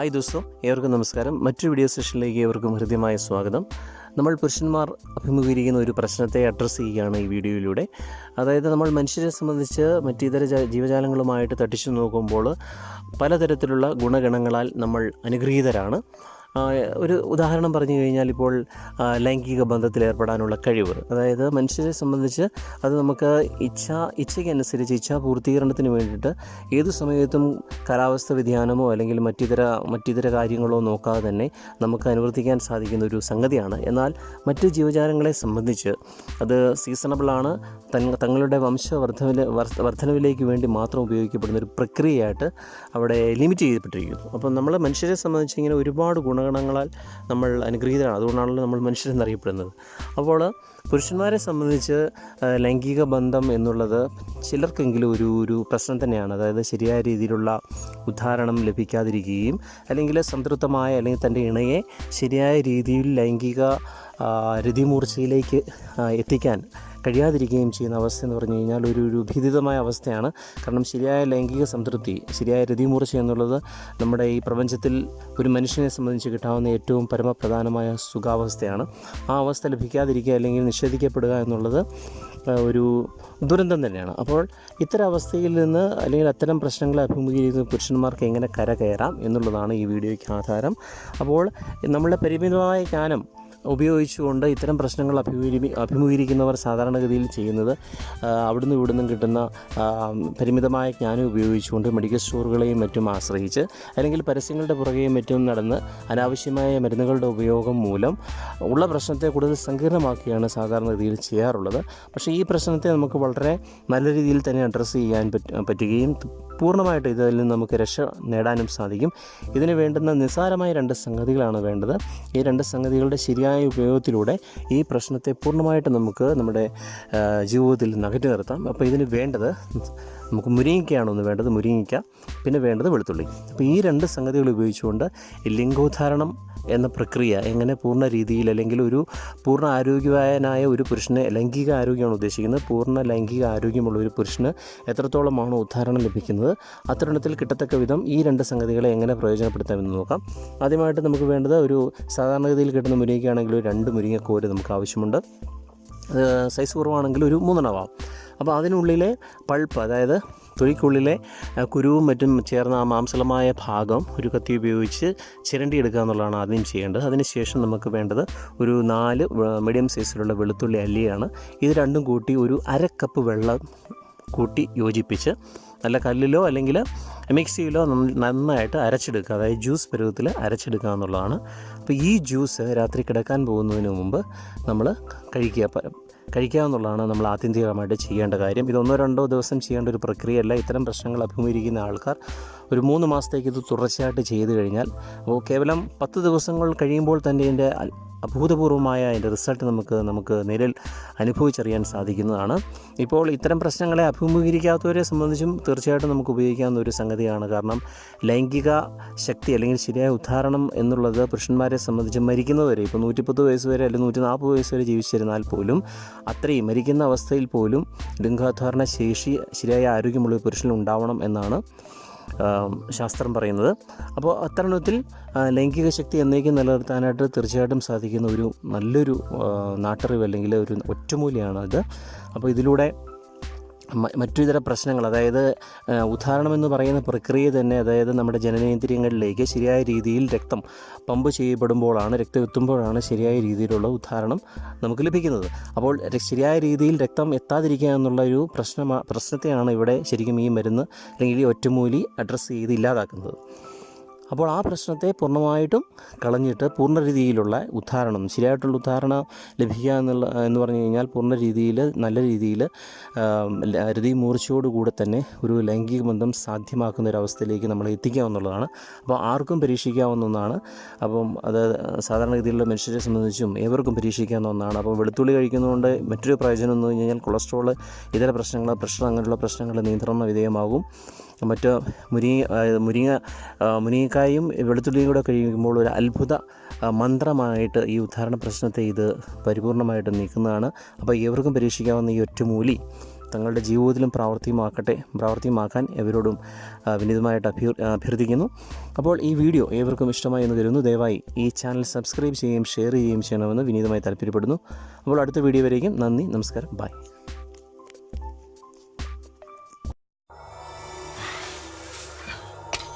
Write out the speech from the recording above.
Hi ദോസ്തോ ഏവർക്കും നമസ്കാരം. മറ്റൊരു വീഡിയോ സെഷനിലേക്ക് ഏവർക്കും ഹൃദ്യമായ സ്വാഗതം. നമ്മൾ പുരുഷന്മാർ അഭിമുഖീകരിക്കുന്ന ഒരു പ്രശ്നത്തെ അഡ്രസ്സ് ചെയ്യുകയാണ് ഈ വീഡിയോയിലൂടെ. അതായത് നമ്മൾ മനുഷ്യരെ സംബന്ധിച്ച് മറ്റിതര ജീവജാലങ്ങളുമായിട്ട് തട്ടിച്ചു നോക്കുമ്പോൾ പലതരത്തിലുള്ള ഗുണഗണങ്ങളാൽ നമ്മൾ അനുഗ്രഹീതരാണ്. ഒരു ഉദാഹരണം പറഞ്ഞു കഴിഞ്ഞാൽ ഇപ്പോൾ ലൈംഗിക ബന്ധത്തിൽ ഏർപ്പെടാനുള്ള കഴിവ്. അതായത് മനുഷ്യരെ സംബന്ധിച്ച് അത് നമുക്ക് ഇച്ഛ ഇച്ഛയ്ക്കനുസരിച്ച് ഇച്ഛാ പൂർത്തീകരണത്തിന് വേണ്ടിയിട്ട് ഏത് സമയത്തും കാലാവസ്ഥ വ്യതിയാനമോ അല്ലെങ്കിൽ മറ്റിതര മറ്റിതര കാര്യങ്ങളോ നോക്കാതെ തന്നെ നമുക്ക് അനുവർത്തിക്കാൻ സാധിക്കുന്ന ഒരു സംഗതിയാണ്. എന്നാൽ മറ്റ് ജീവജാലങ്ങളെ സംബന്ധിച്ച് അത് സീസണബിളാണ് തങ്ങ തങ്ങളുടെ വംശവർദ്ധന വർധനവിലേക്ക് വേണ്ടി മാത്രം ഉപയോഗിക്കപ്പെടുന്ന ഒരു പ്രക്രിയയായിട്ട് അവിടെ ലിമിറ്റ് ചെയ്യപ്പെട്ടിരിക്കുന്നു. അപ്പം നമ്മൾ മനുഷ്യരെ സംബന്ധിച്ച് ഇങ്ങനെ ഒരുപാട് ഗുണഗണങ്ങളാൽ നമ്മൾ അനുഗ്രഹീതരാണ്. അതുകൊണ്ടാണല്ലോ നമ്മൾ മനുഷ്യരെന്നറിയപ്പെടുന്നത് അപ്പോൾ പുരുഷന്മാരെ സംബന്ധിച്ച് ലൈംഗിക ബന്ധം എന്നുള്ളത് ചിലർക്കെങ്കിലും ഒരു ഒരു പ്രശ്നം തന്നെയാണ്. അതായത് ശരിയായ രീതിയിലുള്ള ഉദ്ധാരണം ലഭിക്കാതിരിക്കുകയും അല്ലെങ്കിൽ സംതൃപ്തമായ അല്ലെങ്കിൽ തന്റെ ഇണയെ ശരിയായ രീതിയിൽ ലൈംഗിക രതിമൂർച്ചയിലേക്ക് എത്തിക്കാൻ കഴിയാതിരിക്കുകയും ചെയ്യുന്ന അവസ്ഥ എന്ന് പറഞ്ഞു കഴിഞ്ഞാൽ ഒരു ഒരു ഭീതിതമായ അവസ്ഥയാണ്. കാരണം ശരിയായ ലൈംഗിക സംതൃപ്തി ശരിയായ രതിമൂർച്ച എന്നുള്ളത് നമ്മുടെ ഈ പ്രപഞ്ചത്തിൽ ഒരു മനുഷ്യനെ സംബന്ധിച്ച് കിട്ടാവുന്ന ഏറ്റവും പരമപ്രധാനമായ സുഖാവസ്ഥയാണ്. ആ അവസ്ഥ ലഭിക്കാതിരിക്കുക അല്ലെങ്കിൽ നിഷേധിക്കപ്പെടുക എന്നുള്ളത് ഒരു ദുരന്തം തന്നെയാണ്. അപ്പോൾ ഇത്തരം അവസ്ഥയിൽ നിന്ന് അല്ലെങ്കിൽ അത്തരം പ്രശ്നങ്ങളെ അഭിമുഖീകരിക്കുന്ന പുരുഷന്മാർക്ക് എങ്ങനെ കരകയറാം എന്നുള്ളതാണ് ഈ വീഡിയോയ്ക്ക് ആധാരം. അപ്പോൾ നമ്മളുടെ പരിമിതമായ ജ്ഞാനം ഉപയോഗിച്ചുകൊണ്ട് ഇത്തരം പ്രശ്നങ്ങൾ അഭിമുഖീ അഭിമുഖീകരിക്കുന്നവർ സാധാരണഗതിയിൽ ചെയ്യുന്നത് അവിടുന്ന് ഇവിടുന്നും കിട്ടുന്ന പരിമിതമായ ജ്ഞാനം ഉപയോഗിച്ചുകൊണ്ട് മെഡിക്കൽ സ്റ്റോറുകളെയും മറ്റും ആശ്രയിച്ച് അല്ലെങ്കിൽ പരസ്യങ്ങളുടെ പുറകെയും മറ്റും നടന്ന് അനാവശ്യമായ മരുന്നുകളുടെ ഉപയോഗം മൂലം ഉള്ള പ്രശ്നത്തെ കൂടുതൽ സങ്കീർണമാക്കുകയാണ് സാധാരണഗതിയിൽ ചെയ്യാറുള്ളത്. പക്ഷേ ഈ പ്രശ്നത്തെ നമുക്ക് വളരെ നല്ല രീതിയിൽ തന്നെ അഡ്രസ്സ് ചെയ്യാൻ പറ്റ പറ്റുകയും പൂർണമായിട്ട് ഇതിൽ നിന്ന് നമുക്ക് രക്ഷ നേടാനും സാധിക്കും. ഇതിന് വേണ്ടുന്ന നിസ്സാരമായ രണ്ട് സംഗതികളാണ് വേണ്ടത്. ഈ രണ്ട് സംഗതികളുടെ ശരിയായ ഉപയോഗത്തിലൂടെ ഈ പ്രശ്നത്തെ പൂർണമായിട്ട് നമുക്ക് നമ്മുടെ ജീവിതത്തിൽ നിന്ന് അകറ്റി നിർത്താം. അപ്പോൾ ഇതിന് വേണ്ടത് നമുക്ക് മുരിങ്ങിക്കയാണ് ഒന്ന് വേണ്ടത്. മുരിങ്ങിക്ക പിന്നെ വേണ്ടത് വെളുത്തുള്ളി. അപ്പോൾ ഈ രണ്ട് സംഗതികൾ ഉപയോഗിച്ചുകൊണ്ട് ലിംഗോദ്ധാരണം എന്ന പ്രക്രിയ എങ്ങനെ പൂർണ രീതിയിൽ അല്ലെങ്കിൽ ഒരു പൂർണ ആരോഗ്യവാനായ ഒരു പുരുഷനെ ലൈംഗിക ആരോഗ്യമാണ് ഉദ്ദേശിക്കുന്നത് പൂർണ ലൈംഗിക ആരോഗ്യമുള്ള ഒരു പുരുഷന് എത്രത്തോളമാണ് ഉദ്ധാരണം ലഭിക്കുന്നത് അത്തരണത്തിൽ കിട്ടത്തക്ക വിധം ഈ രണ്ട് സംഗതികളെ എങ്ങനെ പ്രയോജനപ്പെടുത്താമെന്ന് നോക്കാം. ആദ്യമായിട്ട് നമുക്ക് വേണ്ടത് ഒരു സാധാരണഗതിയിൽ കിട്ടുന്ന മുരിങ്ങയ്ക്കാണെങ്കിൽ ഒരു രണ്ട് മുരിങ്ങക്കോര് നമുക്ക് ആവശ്യമുണ്ട്. സൈസ് കുറവാണെങ്കിൽ ഒരു മൂന്നെണ്ണമാവാം. അപ്പോൾ അതിനുള്ളിലെ പൾപ്പ് അതായത് തൊഴിക്കുള്ളിലെ കുരുവും മറ്റും ചേർന്ന ആ മാംസലമായ ഭാഗം ഒരു കത്തി ഉപയോഗിച്ച് ചിരണ്ടി എടുക്കുക എന്നുള്ളതാണ് ആദ്യം ചെയ്യേണ്ടത്. അതിനുശേഷം നമുക്ക് വേണ്ടത് ഒരു നാല് മീഡിയം സൈസിലുള്ള വെളുത്തുള്ളി അല്ലിയാണ്. ഇത് രണ്ടും കൂട്ടി ഒരു അര കപ്പ് വെള്ളം കൂട്ടി യോജിപ്പിച്ച് നല്ല കല്ലിലോ അല്ലെങ്കിൽ മിക്സിയിലോ നന്നായിട്ട് അരച്ചെടുക്കുക. അതായത് ജ്യൂസ് പരുവത്തിൽ അരച്ചെടുക്കുക എന്നുള്ളതാണ്. അപ്പോൾ ഈ ജ്യൂസ് രാത്രി കിടക്കാൻ പോകുന്നതിന് മുമ്പ് നമ്മൾ കഴിക്കുക. എന്നുള്ളതാണ് നമ്മൾ ആത്യന്തികമായിട്ട് ചെയ്യേണ്ട കാര്യം. ഇതൊന്നോ രണ്ടോ ദിവസം ചെയ്യേണ്ട ഒരു പ്രക്രിയയല്ല. ഇത്തരം പ്രശ്നങ്ങൾ അഭിമുഖീകരിക്കുന്ന ആൾക്കാർ ഒരു മൂന്ന് മാസത്തേക്ക് ഇത് തുടർച്ചയായിട്ട് ചെയ്തു കഴിഞ്ഞാൽ അപ്പോൾ കേവലം പത്ത് ദിവസങ്ങൾ കഴിയുമ്പോൾ തന്നെ ഇതിന്റെ അഭൂതപൂർവമായ അതിന്റെ റിസൾട്ട് നമുക്ക് നമുക്ക് നിലയിൽ അനുഭവിച്ചറിയാൻ സാധിക്കുന്നതാണ്. ഇപ്പോൾ ഇത്തരം പ്രശ്നങ്ങളെ അഭിമുഖീകരിക്കാത്തവരെ സംബന്ധിച്ചും തീർച്ചയായിട്ടും നമുക്ക് ഉപയോഗിക്കാവുന്ന ഒരു സംഗതിയാണ്. കാരണം ലൈംഗിക ശക്തി അല്ലെങ്കിൽ ശരിയായ ഉദ്ധാരണം എന്നുള്ളത് പുരുഷന്മാരെ സംബന്ധിച്ച് മരിക്കുന്നവരെ ഇപ്പോൾ നൂറ്റിപ്പത്ത് വയസ്സ് വരെ അല്ലെങ്കിൽ നൂറ്റി നാൽപ്പത് വയസ്സ് വരെ ജീവിച്ചിരുന്നാൽ പോലും അത്രയും മരിക്കുന്ന അവസ്ഥയിൽ പോലും ലിംഗോദ്ധാരണ ശേഷി ശരിയായ ആരോഗ്യമുള്ള പുരുഷനുണ്ടാവണം എന്നാണ് ശാസ്ത്രം പറയുന്നത്. അപ്പോൾ അത്തരണത്തിൽ ലൈംഗിക ശക്തി എന്നേക്കും നിലനിർത്താനായിട്ട് തീർച്ചയായിട്ടും സാധിക്കുന്ന ഒരു നല്ലൊരു നാട്ടറിവ് അല്ലെങ്കിൽ ഒരു ഒറ്റമൂലിയാണ് ഇത് അപ്പോൾ ഇതിലൂടെ മറ്റു പ്രശ്നങ്ങൾ അതായത് ഉദാഹരണമെന്ന് പറയുന്ന പ്രക്രിയ തന്നെ അതായത് നമ്മുടെ ജനനേന്ദ്രിയങ്ങളിലേക്ക് ശരിയായ രീതിയിൽ രക്തം പമ്പ് ചെയ്യപ്പെടുമ്പോഴാണ് രക്തം എത്തുമ്പോഴാണ് ശരിയായ രീതിയിലുള്ള ഉദാഹരണം നമുക്ക് ലഭിക്കുന്നത്. അപ്പോൾ ശരിയായ രീതിയിൽ രക്തം എത്താതിരിക്കുക എന്നുള്ള ഒരു പ്രശ്നമാ പ്രശ്നത്തെയാണ് ഇവിടെ ശരിക്കും ഈ മരുന്ന് അല്ലെങ്കിൽ ഈ ഒറ്റമൂലി അഡ്രസ്സ് ചെയ്ത് ഇല്ലാതാക്കുന്നത്. അപ്പോൾ ആ പ്രശ്നത്തെ പൂർണമായിട്ടും കളഞ്ഞിട്ട് പൂർണ രീതിയിലുള്ള ഉദ്ധാരണം ശരിയായിട്ടുള്ള ഉദ്ധാരണം ലഭിക്കുക എന്നുള്ള എന്ന് പറഞ്ഞു കഴിഞ്ഞാൽ പൂർണ രീതിയിൽ നല്ല രീതിയിൽ രതി മൂർച്ചയോടുകൂടെ തന്നെ ഒരു ലൈംഗിക ബന്ധം സാധ്യമാക്കുന്ന ഒരു അവസ്ഥയിലേക്ക് നമ്മൾ എത്തിക്കാവുന്നതാണ് അപ്പോൾ ആർക്കും പരീക്ഷിക്കാവുന്ന ഒന്നാണ്. അപ്പം അത് സാധാരണഗതിയിലുള്ള മനുഷ്യരെ സംബന്ധിച്ചും ഏവർക്കും പരീക്ഷിക്കാവുന്ന ഒന്നാണ്. അപ്പോൾ വെളുത്തുള്ളി കഴിക്കുന്നതുകൊണ്ട് മറ്റൊരു പ്രയോജനം എന്ന് പറഞ്ഞു കഴിഞ്ഞാൽ കൊളസ്ട്രോൾ ഇതര പ്രശ്നങ്ങൾ പ്രഷർ അങ്ങനെയുള്ള പ്രശ്നങ്ങൾ നിയന്ത്രണ വിധേയമാകും. മറ്റ് മുരിങ്ങ മുരിങ്ങ മുരിങ്ങ മുരിങ്ങക്കായും വെളുത്തുള്ളിയും കൂടെ കഴിയുമ്പോൾ ഒരു അത്ഭുത മന്ത്രമായിട്ട് ഈ ഉദ്ധാരണ പ്രശ്നത്തെ ഇത് പരിപൂർണമായിട്ട് നീക്കുന്നതാണ്. അപ്പോൾ ഏവർക്കും പരീക്ഷിക്കാവുന്ന ഈ ഒറ്റമൂലി തങ്ങളുടെ ജീവിതത്തിലും പ്രാവർത്തികമാക്കട്ടെ പ്രാവർത്തികമാക്കാൻ എവരോടും വിനീതമായിട്ട് അഭ്യർ അഭ്യർത്ഥിക്കുന്നു. അപ്പോൾ ഈ വീഡിയോ ഏവർക്കും ഇഷ്ടമായി എന്ന് കരുതുന്നു. ദയവായി ഈ ചാനൽ സബ്സ്ക്രൈബ് ചെയ്യുകയും ഷെയർ ചെയ്യുകയും ചെയ്യണമെന്ന് വിനീതമായി താല്പര്യപ്പെടുന്നു. അപ്പോൾ അടുത്ത വീഡിയോ വരേക്കും. നന്ദി നമസ്കാരം. ബൈ.